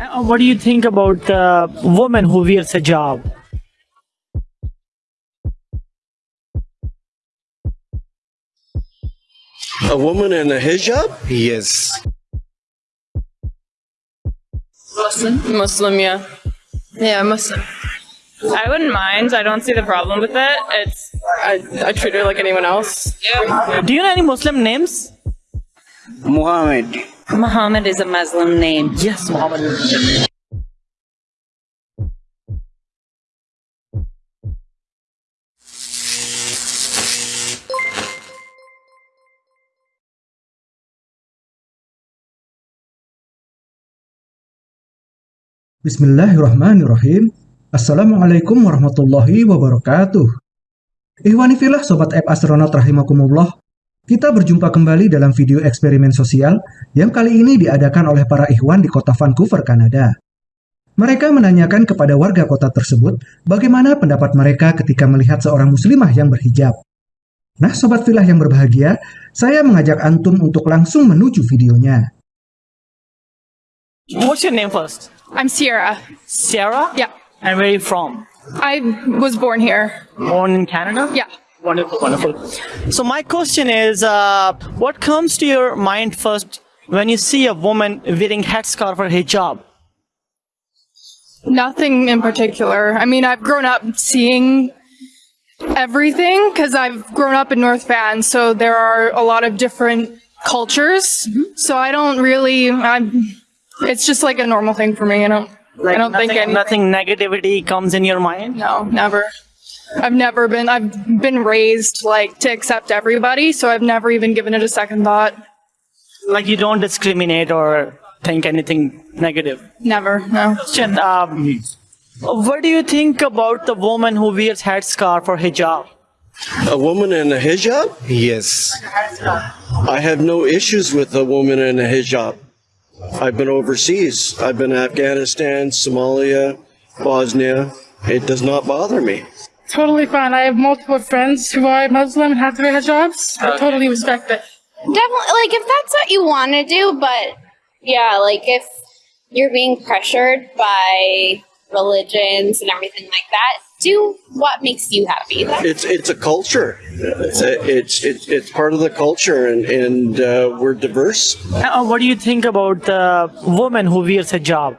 Uh, what do you think about the woman who wears a hijab? A woman in a hijab? Yes. Muslim, yeah. Yeah, Muslim. I wouldn't mind. I don't see the problem with it. It's I, I treat her like anyone else. Yeah. Do you know any Muslim names? Muhammad. Muhammad is a Muslim name. Yes, Muhammad. Bismillahirrahmanirrahim. Assalamualaikum warahmatullahi wabarakatuh. Ihwanifilah Sobat App Astronaut Rahimakumullah. Kita berjumpa kembali dalam video eksperimen sosial yang kali ini diadakan oleh para ikhwan di kota Vancouver, Kanada. Mereka menanyakan kepada warga kota tersebut bagaimana pendapat mereka ketika melihat seorang muslimah yang berhijab. Nah, Sobat Filah yang berbahagia, saya mengajak Antum untuk langsung menuju videonya. What's your name first? I'm Sierra. Sarah? Yeah. And where are you from? I was born here. Born in Canada? Yeah. Wonderful, wonderful. So my question is, uh, what comes to your mind first when you see a woman wearing headscarf or hijab? Nothing in particular. I mean, I've grown up seeing everything because I've grown up in North Van, so there are a lot of different cultures. So I don't really. I'm. It's just like a normal thing for me. You know. I don't nothing, think anything. nothing negativity comes in your mind. No, never. I've never been. I've been raised like to accept everybody, so I've never even given it a second thought. Like you don't discriminate or think anything negative. Never. No. Question, um, what do you think about the woman who wears headscarf or hijab? A woman in a hijab? Yes. I have no issues with a woman in a hijab. I've been overseas. I've been Afghanistan, Somalia, Bosnia. It does not bother me. Totally fine. I have multiple friends who are Muslim and have to wear hijabs. I totally respect it. Definitely, like if that's what you want to do, but yeah, like if you're being pressured by religions and everything like that, do what makes you happy. That's It's it's a culture. It's it's it's, it's part of the culture, and and uh, we're diverse. Uh, what do you think about the woman who wears hijab?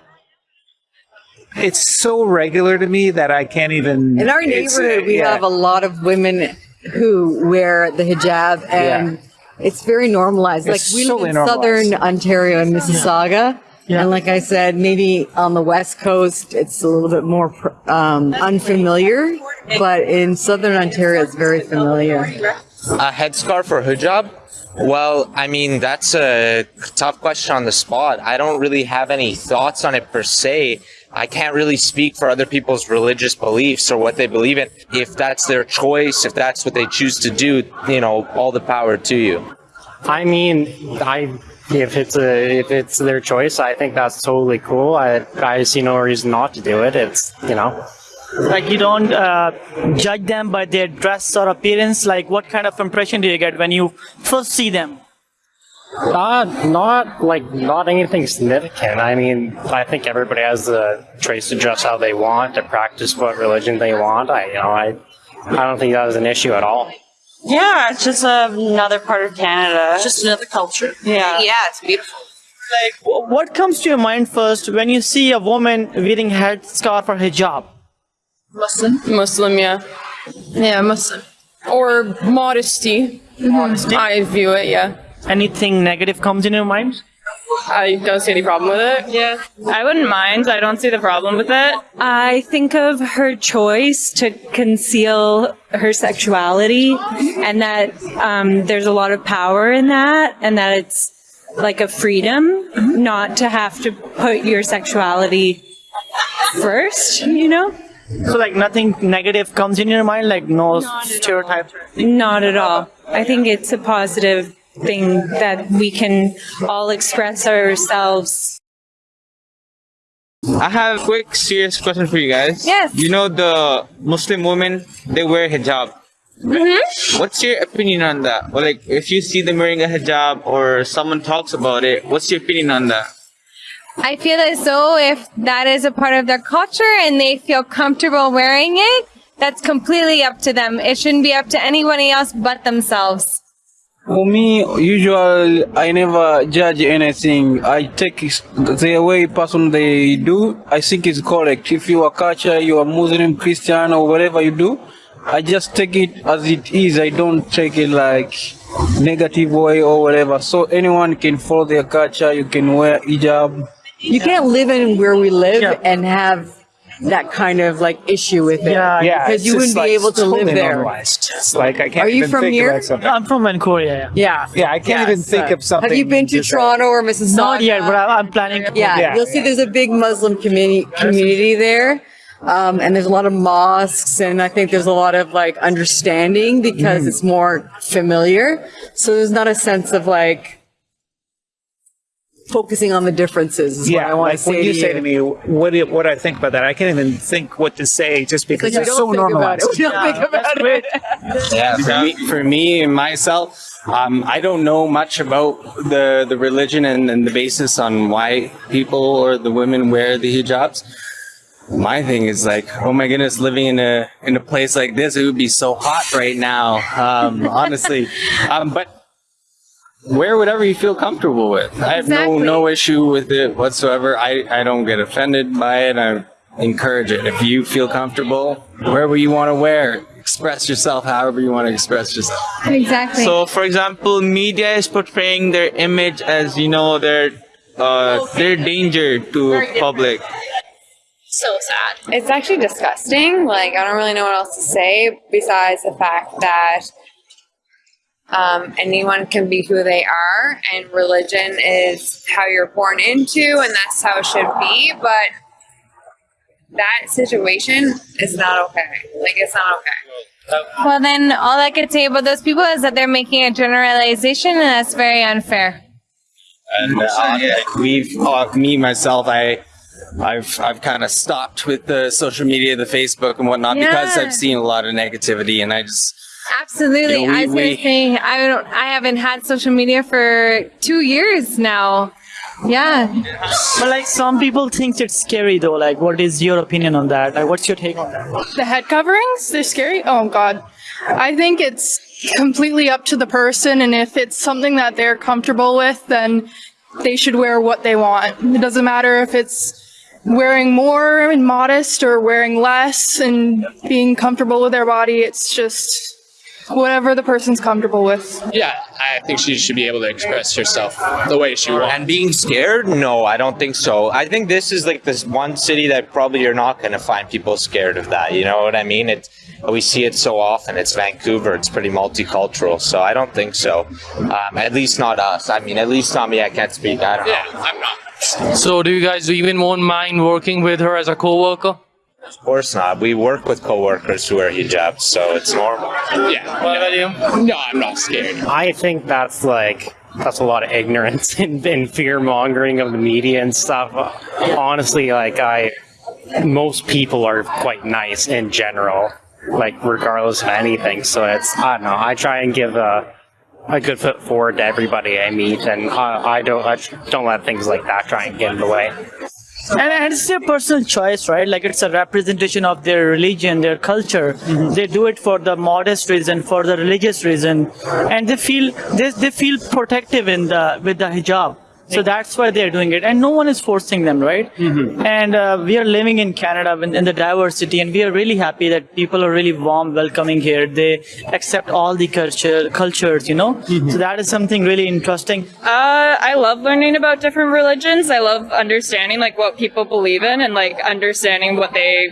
It's so regular to me that I can't even. In our neighborhood, we yeah. have a lot of women who wear the hijab, and it's very normalized. Like It's we so live in southern Ontario and Mississauga, and like I said, maybe on the west coast it's a little bit more um, unfamiliar, but in southern Ontario it's very familiar. A headscarf or hijab? Well, I mean, that's a tough question on the spot. I don't really have any thoughts on it per se. I can't really speak for other people's religious beliefs or what they believe in. If that's their choice, if that's what they choose to do, you know, all the power to you. I mean, I if it's a if it's their choice, I think that's totally cool. I I see no reason not to do it. It's you know, Like you don't uh, judge them by their dress or appearance. Like what kind of impression do you get when you first see them? Not not like not anything significant. I mean, I think everybody has the choice to dress how they want, to practice what religion they want. I you know I I don't think that is an issue at all. Yeah, it's just another part of Canada. Just another culture. yeah. yeah, it's beautiful. Like what comes to your mind first when you see a woman wearing headscarf or hijab? Muslim. Muslim, yeah. Yeah, Muslim. Or modesty. Modesty? I view it, yeah. Anything negative comes in your mind? I don't see any problem with it. Yeah. I wouldn't mind. I don't see the problem with it. I think of her choice to conceal her sexuality and that um, there's a lot of power in that and that it's like a freedom not to have to put your sexuality first, you know? So like nothing negative comes in your mind, like no stereotype. Not at all. I think it's a positive thing that we can all express ourselves. I have a quick serious question for you guys. Yes. You know the Muslim women, they wear hijab. Mm-hmm. What's your opinion on that? Well, like if you see them wearing a hijab or someone talks about it, what's your opinion on that? I feel as though if that is a part of their culture and they feel comfortable wearing it, that's completely up to them. It shouldn't be up to anybody else but themselves. For me, usually I never judge anything. I take the way person they do. I think it's correct. If you are culture, you are Muslim, Christian, or whatever you do, I just take it as it is. I don't take it like negative way or whatever. So anyone can follow their culture. You can wear hijab. You can't live in where we live and have that kind of like issue with it. Yeah, Yeah, because you wouldn't be able to live there. normalized. It's like I can't Are you even from think here? about. I'm from Vancouver. Yeah. Yeah. Yeah, I can't even think so- of something. Have you been to Toronto or Mississauga? Not yet, but I- I'm planning. to- Yeah, Yeah, you'll see there's a big Muslim community community there. Um, and there's a lot of mosques and I think there's a lot of like understanding because it's more familiar. So there's not a sense of like focusing on the differences is what I Yeah, want like to say when you to say you. to me, what do, what do I think about that? I can't even think what to say just because It's like, it's so don't about normalized. it. We don't think about it. Yeah, for me, for me and myself, um, I don't know much about the, the religion and, and the basis on why people or the women wear the hijabs. My thing is like, oh my goodness, living in a in a place like this, it would be so hot right now. Um, honestly, um, but wear whatever you feel comfortable with. I have Exactly. no no issue with it whatsoever. I I don't get offended by it. I encourage it. If you feel comfortable, wherever you want to wear, express yourself however you want to express yourself. Exactly. So, for example, media is portraying their image as you know their uh, their danger to public. So sad. It's actually disgusting. Like, I don't really know what else to say besides the fact that um, anyone can be who they are, and religion is how you're born into, and that's how it should be. But that situation is not okay. Like, it's not okay. well, then all I could say about those people is that they're making a generalization, and that's very unfair. And uh, we've, uh, me myself, I, I've, I've kind of stopped with the social media, the Facebook and whatnot, because I've seen a lot of negativity, and I just, Absolutely. You know, we- I was gonna say I don't. I haven't had social media for two years now. Yeah. But like some people think it's scary though. Like, what is your opinion on that? Like, what's your take on that? The head coverings, they're scary. Oh god. I think it's completely up to the person and if it's something that they're comfortable with, then they should wear what they want. It doesn't matter if it's wearing more and modest or wearing less and being comfortable with their body. It's just whatever the person's comfortable with. Yeah, I think she should be able to express herself the way she wants. And being scared? No, I don't think so. I think this is like this one city that probably you're not going to find people scared of that. You know what I mean? It's we see it so often. It's Vancouver. It's pretty multicultural, so I don't think so. Um, at least not us. I mean, at least not me. I can't speak. I don't know. Yeah, I'm not. So, do you guys even won't mind working with her as a co-worker? Of course not. We work with coworkers who wear hijabs, so it's normal. Yeah. What about you? No, I'm not scared. I think that's like that's a lot of ignorance and, and fear mongering of the media and stuff. Honestly, like I, most people are quite nice in general, like regardless of anything. So it's I don't know. I try and give a a good foot forward to everybody I meet, and I, I don't I don't let things like that try and get in the way. And, and it's their personal choice, right? Like it's a representation of their religion, their culture. Mm-hmm. They do it for the modest reason, for the religious reason, and they feel they, they feel protective in the with the hijab. So that's why they're doing it, and no one is forcing them, right? And uh, we are living in Canada in, in the diversity, and we are really happy that people are really warm, welcoming here. They accept all the culture, cultures, you know. So that is something really interesting. Uh, I love learning about different religions. I love understanding like what people believe in and like understanding what they.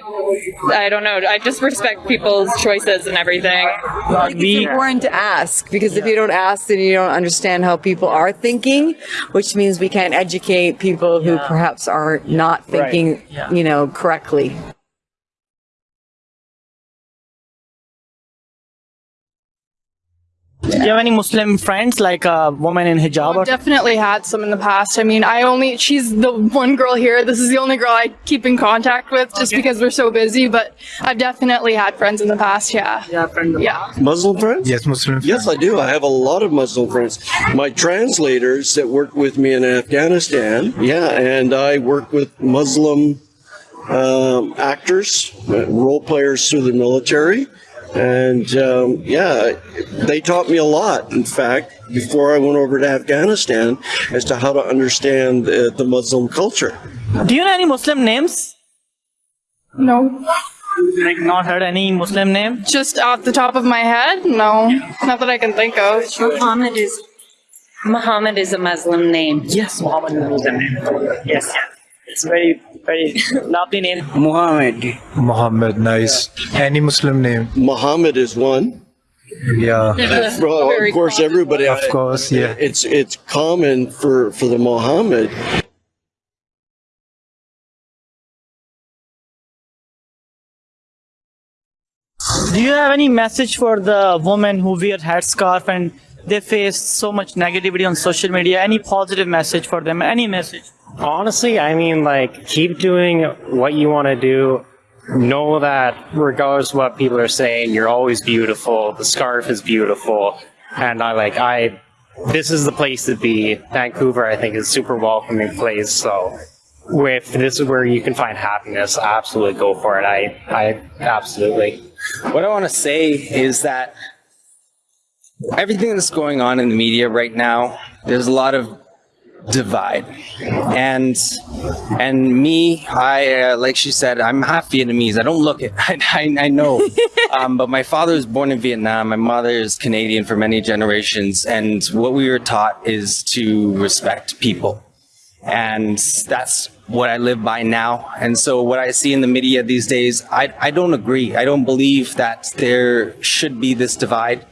I don't know. I just respect people's choices and everything. I think it's important to ask because if you don't ask, then you don't understand how people are thinking, which means we can't educate people who perhaps are not Right. thinking, Yeah. you know, correctly. Do you have any Muslim friends, like a woman in hijab? Or Definitely had some in the past. I mean, I only, she's the one girl here. This is the only girl I keep in contact with just because we're so busy, but I've definitely had friends in the past, yeah. Yeah, friends. Yeah. Muslim friends? Yes, Muslim. friends. Yes, I do. I have a lot of Muslim friends. My translators that worked with me in Afghanistan, yeah, and I work with Muslim um, actors, uh, role players through the military. And um, yeah, they taught me a lot, in fact, before I went over to Afghanistan as to how to understand uh, the Muslim culture. Do you know any Muslim names? No. Like not heard any Muslim name? Just off the top of my head? No. Not that I can think of. Muhammad is Muhammad is a Muslim name. Yes, Muhammad is a Muslim name. Yes, it's very, very lovely name. Muhammad. Muhammad, nice. Any Muslim name? Muhammad is one. Yeah. Well, of course, everybody. Of course, yeah. It's it's common for for the Muhammad. Do you have any message for the women who wear headscarf and they face so much negativity on social media? Any positive message for them? Any message? Honestly, I mean, like, keep doing what you want to do. Know that regardless of what people are saying, you're always beautiful. The scarf is beautiful. And I like, I, this is the place to be. Vancouver, I think, is a super welcoming place. So, if this is where you can find happiness, absolutely go for it. I, I, absolutely. What I want to say is that everything that's going on in the media right now, there's a lot of divide. And and me, I uh, like she said, I'm half Vietnamese. I don't look it. I, I, I know. um, but my father was born in Vietnam. My mother is Canadian for many generations. And what we were taught is to respect people. And that's what I live by now. And so what I see in the media these days, I, I don't agree. I don't believe that there should be this divide.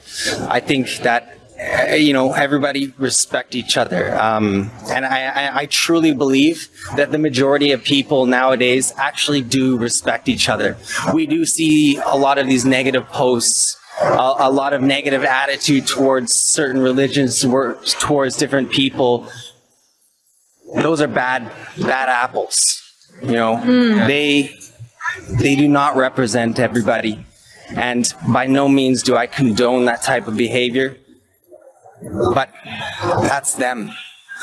I think that uh, you know, everybody respect each other. Um, and I, I, I truly believe that the majority of people nowadays actually do respect each other. We do see a lot of these negative posts, a, a lot of negative attitude towards certain religions, towards different people. Those are bad, bad apples. You know, they, they do not represent everybody. And by no means do I condone that type of behavior but that's them.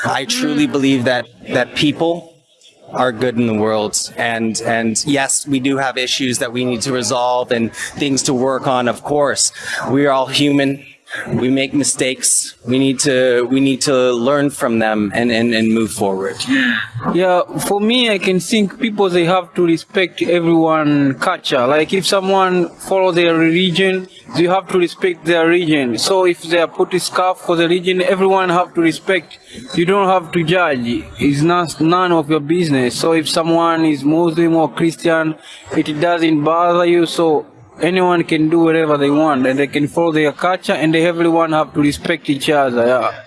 I truly mm. believe that that people are good in the world and and yes we do have issues that we need to resolve and things to work on of course we are all human we make mistakes we need to we need to learn from them and and, and move forward Yeah, for me, I can think people they have to respect everyone culture. Like if someone follow their religion, you have to respect their religion. So if they are put a scarf for the religion, everyone have to respect. You don't have to judge. It's not none of your business. So if someone is Muslim or Christian, it doesn't bother you. So anyone can do whatever they want, and they can follow their culture, and everyone have to respect each other. Yeah.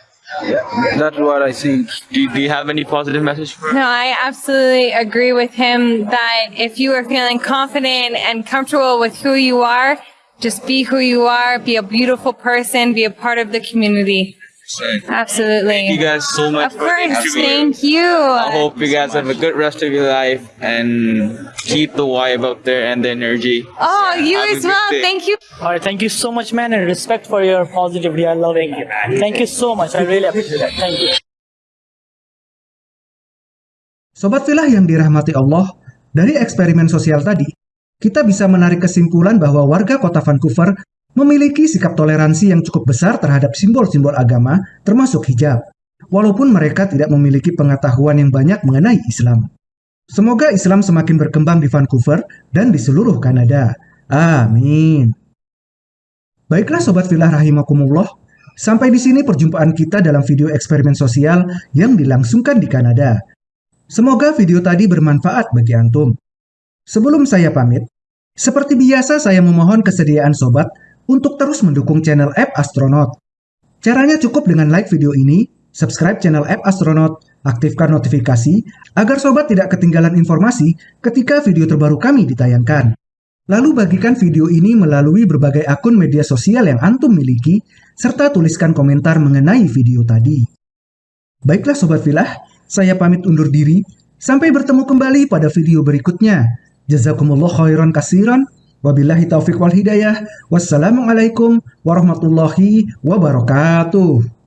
That's what I think. Do, do you have any positive message for No, I absolutely agree with him that if you are feeling confident and comfortable with who you are, just be who you are, be a beautiful person, be a part of the community. Absolutely. Thank you guys so much. Of course, thank you. I hope you guys have a good rest of your life and keep the vibe up there and the energy. Oh, you Have as well. day. Thank you. All right, thank you so much, man, and respect for your positivity. I love it. Thank you so much. I really appreciate it. Thank you. Sobat Filah yang dirahmati Allah, dari eksperimen sosial tadi, kita bisa menarik kesimpulan bahwa warga kota Vancouver memiliki sikap toleransi yang cukup besar terhadap simbol-simbol agama, termasuk hijab, walaupun mereka tidak memiliki pengetahuan yang banyak mengenai Islam. Semoga Islam semakin berkembang di Vancouver dan di seluruh Kanada. Amin. Baiklah Sobat Filah Rahimakumullah, sampai di sini perjumpaan kita dalam video eksperimen sosial yang dilangsungkan di Kanada. Semoga video tadi bermanfaat bagi Antum. Sebelum saya pamit, seperti biasa saya memohon kesediaan Sobat untuk terus mendukung channel App Astronaut. Caranya cukup dengan like video ini, subscribe channel App Astronaut, aktifkan notifikasi agar Sobat tidak ketinggalan informasi ketika video terbaru kami ditayangkan. Lalu bagikan video ini melalui berbagai akun media sosial yang Antum miliki, serta tuliskan komentar mengenai video tadi. Baiklah Sobat Filah, saya pamit undur diri. Sampai bertemu kembali pada video berikutnya. Jazakumullah khairan kasiran. Wabillahi taufiq wal hidayah. Wassalamualaikum warahmatullahi wabarakatuh.